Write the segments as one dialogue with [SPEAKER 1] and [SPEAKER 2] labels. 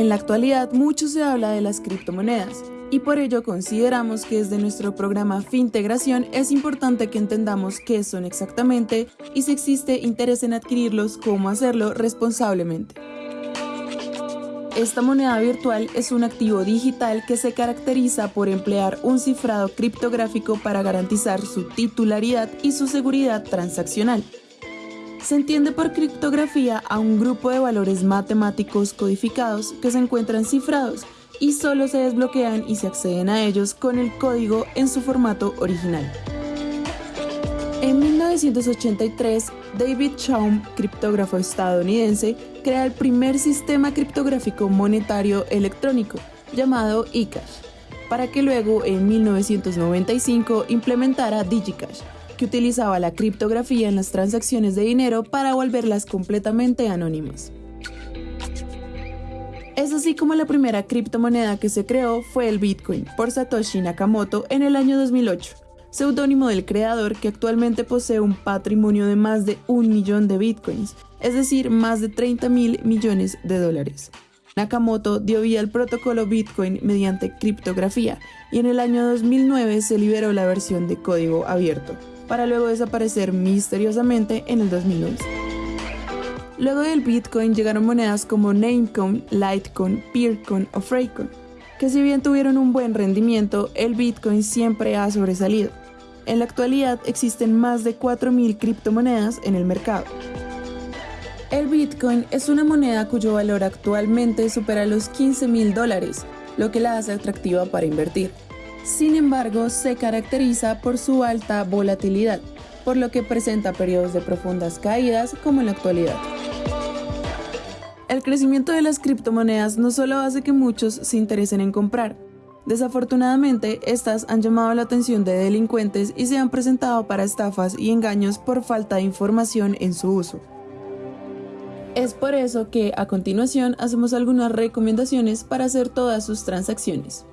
[SPEAKER 1] En la actualidad mucho se habla de las criptomonedas y por ello consideramos que desde nuestro programa Fintegración es importante que entendamos qué son exactamente y si existe interés en adquirirlos, cómo hacerlo responsablemente. Esta moneda virtual es un activo digital que se caracteriza por emplear un cifrado criptográfico para garantizar su titularidad y su seguridad transaccional. Se entiende por criptografía a un grupo de valores matemáticos codificados que se encuentran cifrados y solo se desbloquean y se acceden a ellos con el código en su formato original. En 1983, David Chaum, criptógrafo estadounidense, crea el primer sistema criptográfico monetario electrónico, llamado eCash, para que luego en 1995 implementara DigiCash, que utilizaba la criptografía en las transacciones de dinero para volverlas completamente anónimas. Es así como la primera criptomoneda que se creó fue el Bitcoin por Satoshi Nakamoto en el año 2008, seudónimo del creador que actualmente posee un patrimonio de más de un millón de Bitcoins, es decir, más de 30 mil millones de dólares. Nakamoto dio vía al protocolo Bitcoin mediante criptografía y en el año 2009 se liberó la versión de código abierto para luego desaparecer misteriosamente en el 2011. Luego del Bitcoin llegaron monedas como Namecoin, Litecoin, Peercoin o Freightcoin, que si bien tuvieron un buen rendimiento, el Bitcoin siempre ha sobresalido. En la actualidad existen más de 4.000 criptomonedas en el mercado. El Bitcoin es una moneda cuyo valor actualmente supera los 15 mil dólares, lo que la hace atractiva para invertir. Sin embargo, se caracteriza por su alta volatilidad, por lo que presenta periodos de profundas caídas como en la actualidad. El crecimiento de las criptomonedas no solo hace que muchos se interesen en comprar, desafortunadamente estas han llamado la atención de delincuentes y se han presentado para estafas y engaños por falta de información en su uso. Es por eso que a continuación hacemos algunas recomendaciones para hacer todas sus transacciones.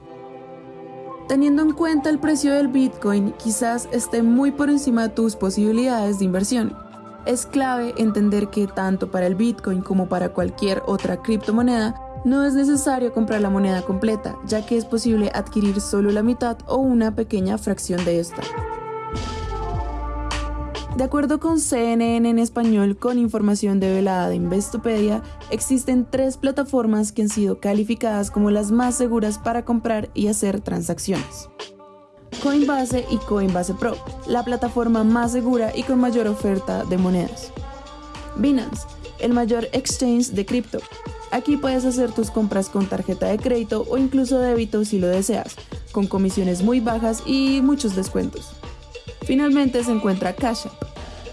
[SPEAKER 1] Teniendo en cuenta el precio del Bitcoin, quizás esté muy por encima de tus posibilidades de inversión. Es clave entender que tanto para el Bitcoin como para cualquier otra criptomoneda, no es necesario comprar la moneda completa, ya que es posible adquirir solo la mitad o una pequeña fracción de esta. De acuerdo con CNN en español, con información develada de Investopedia, existen tres plataformas que han sido calificadas como las más seguras para comprar y hacer transacciones. Coinbase y Coinbase Pro, la plataforma más segura y con mayor oferta de monedas. Binance, el mayor exchange de cripto. Aquí puedes hacer tus compras con tarjeta de crédito o incluso débito si lo deseas, con comisiones muy bajas y muchos descuentos. Finalmente se encuentra Cash App,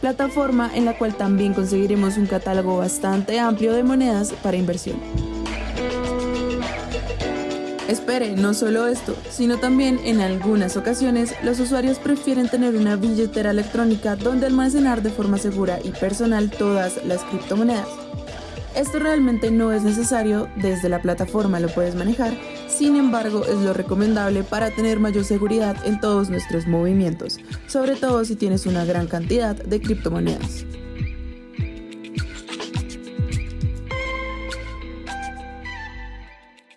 [SPEAKER 1] plataforma en la cual también conseguiremos un catálogo bastante amplio de monedas para inversión. Espere, no solo esto, sino también en algunas ocasiones los usuarios prefieren tener una billetera electrónica donde almacenar de forma segura y personal todas las criptomonedas. Esto realmente no es necesario, desde la plataforma lo puedes manejar, sin embargo es lo recomendable para tener mayor seguridad en todos nuestros movimientos, sobre todo si tienes una gran cantidad de criptomonedas.